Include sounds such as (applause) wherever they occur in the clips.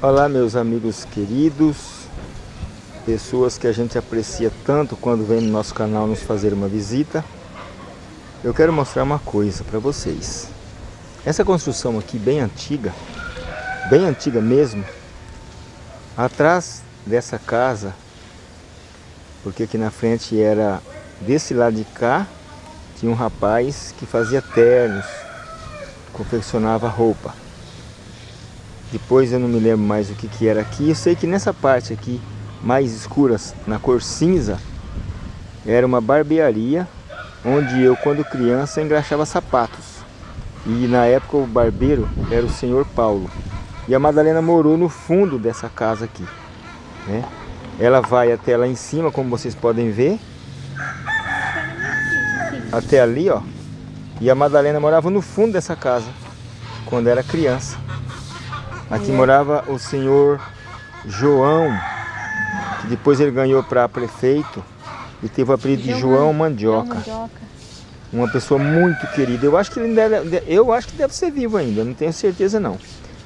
Olá meus amigos queridos, pessoas que a gente aprecia tanto quando vem no nosso canal nos fazer uma visita. Eu quero mostrar uma coisa para vocês. Essa construção aqui bem antiga, bem antiga mesmo, atrás dessa casa, porque aqui na frente era desse lado de cá, tinha um rapaz que fazia ternos, confeccionava roupa. Depois eu não me lembro mais o que, que era aqui. Eu sei que nessa parte aqui, mais escuras, na cor cinza, era uma barbearia onde eu, quando criança, engraxava sapatos. E na época o barbeiro era o senhor Paulo. E a Madalena morou no fundo dessa casa aqui. Né? Ela vai até lá em cima, como vocês podem ver. Até ali, ó. E a Madalena morava no fundo dessa casa, quando era criança. Aqui morava o senhor João, que depois ele ganhou para prefeito e teve o apelido de João Mandioca. Uma pessoa muito querida. Eu acho que ele deve, eu acho que deve ser vivo ainda, não tenho certeza não.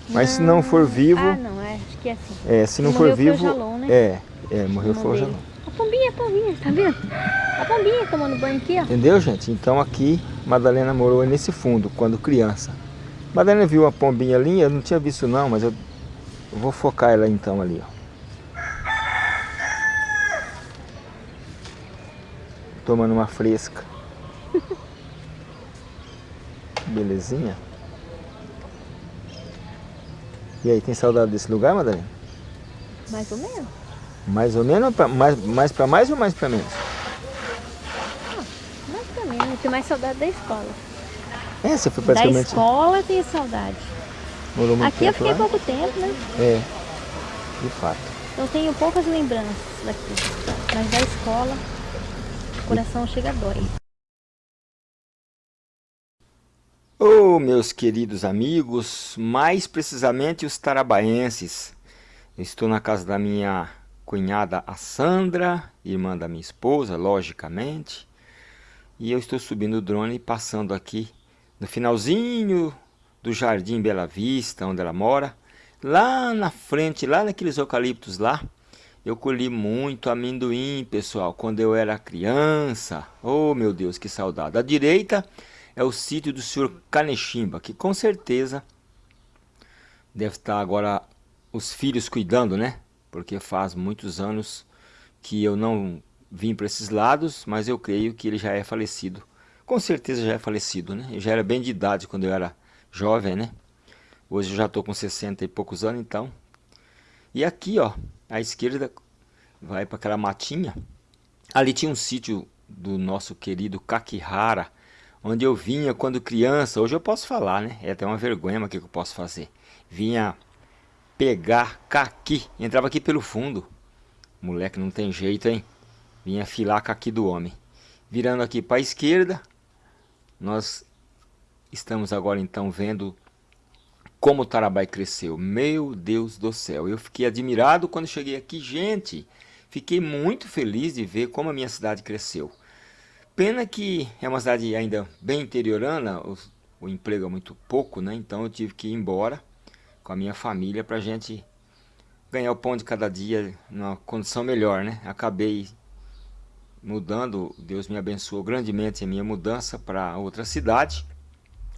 Mas se não for vivo, ah, não, é, acho que é assim. É, se não for vivo, né? é, é, morreu foi o Jalon. A pombinha, a pombinha, tá vendo? A pombinha tomando banho aqui, ó. Entendeu, gente? Então aqui Madalena morou nesse fundo quando criança. Madalena viu uma pombinha ali, eu não tinha visto não, mas eu, eu vou focar ela então ali, ó. Tomando uma fresca. (laughs) Belezinha. E aí, tem saudade desse lugar, Madalena? Mais ou menos. Mais ou menos? Pra, mais, mais pra mais ou mais pra menos? Ah, mais pra menos. Tem mais saudade da escola. É, você foi praticamente... Da escola eu tenho saudade. Morou muito Aqui eu fiquei lá? pouco tempo, né? É, de fato. Eu tenho poucas lembranças daqui. Mas da escola, o coração chega a dói. Oh, meus queridos amigos, mais precisamente os tarabaenses. estou na casa da minha cunhada, a Sandra, irmã da minha esposa, logicamente. E eu estou subindo o drone, passando aqui no finalzinho do Jardim Bela Vista, onde ela mora, lá na frente, lá naqueles eucaliptos lá, eu colhi muito amendoim, pessoal, quando eu era criança. Oh, meu Deus, que saudade. À direita é o sítio do senhor Canechimba, que com certeza deve estar agora os filhos cuidando, né? Porque faz muitos anos que eu não vim para esses lados, mas eu creio que ele já é falecido com certeza já é falecido, né? Eu já era bem de idade quando eu era jovem, né? Hoje eu já estou com 60 e poucos anos, então. E aqui, ó, à esquerda vai para aquela matinha. Ali tinha um sítio do nosso querido Kakihara, onde eu vinha quando criança. Hoje eu posso falar, né? É até uma vergonha, mas o que eu posso fazer? Vinha pegar caqui, entrava aqui pelo fundo. Moleque, não tem jeito, hein? Vinha filar caqui do homem. Virando aqui para a esquerda, nós estamos agora então vendo como o Tarabai cresceu. Meu Deus do céu, eu fiquei admirado quando cheguei aqui. Gente, fiquei muito feliz de ver como a minha cidade cresceu. Pena que é uma cidade ainda bem interiorana, o, o emprego é muito pouco, né? Então eu tive que ir embora com a minha família para gente ganhar o pão de cada dia numa condição melhor, né? Acabei mudando, Deus me abençoou grandemente a minha mudança para outra cidade,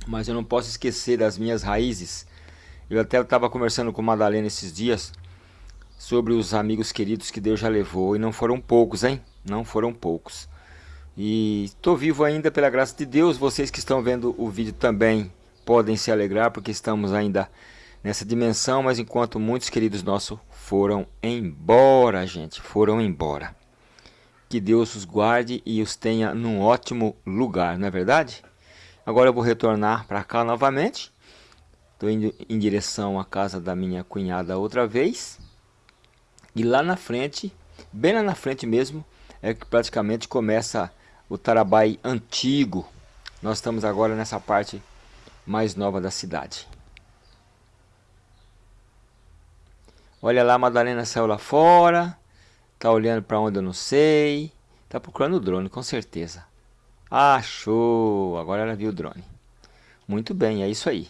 mas eu não posso esquecer das minhas raízes. Eu até estava conversando com Madalena esses dias sobre os amigos queridos que Deus já levou, e não foram poucos, hein? Não foram poucos. E estou vivo ainda pela graça de Deus, vocês que estão vendo o vídeo também podem se alegrar, porque estamos ainda nessa dimensão, mas enquanto muitos queridos nossos foram embora, gente, foram embora. Que Deus os guarde e os tenha num ótimo lugar, não é verdade? Agora eu vou retornar para cá novamente. Estou indo em direção à casa da minha cunhada outra vez. E lá na frente, bem lá na frente mesmo, é que praticamente começa o Tarabai antigo. Nós estamos agora nessa parte mais nova da cidade. Olha lá, a Madalena saiu lá fora. Tá olhando para onde eu não sei. Tá procurando o drone, com certeza. Achou! Agora ela viu o drone. Muito bem, é isso aí.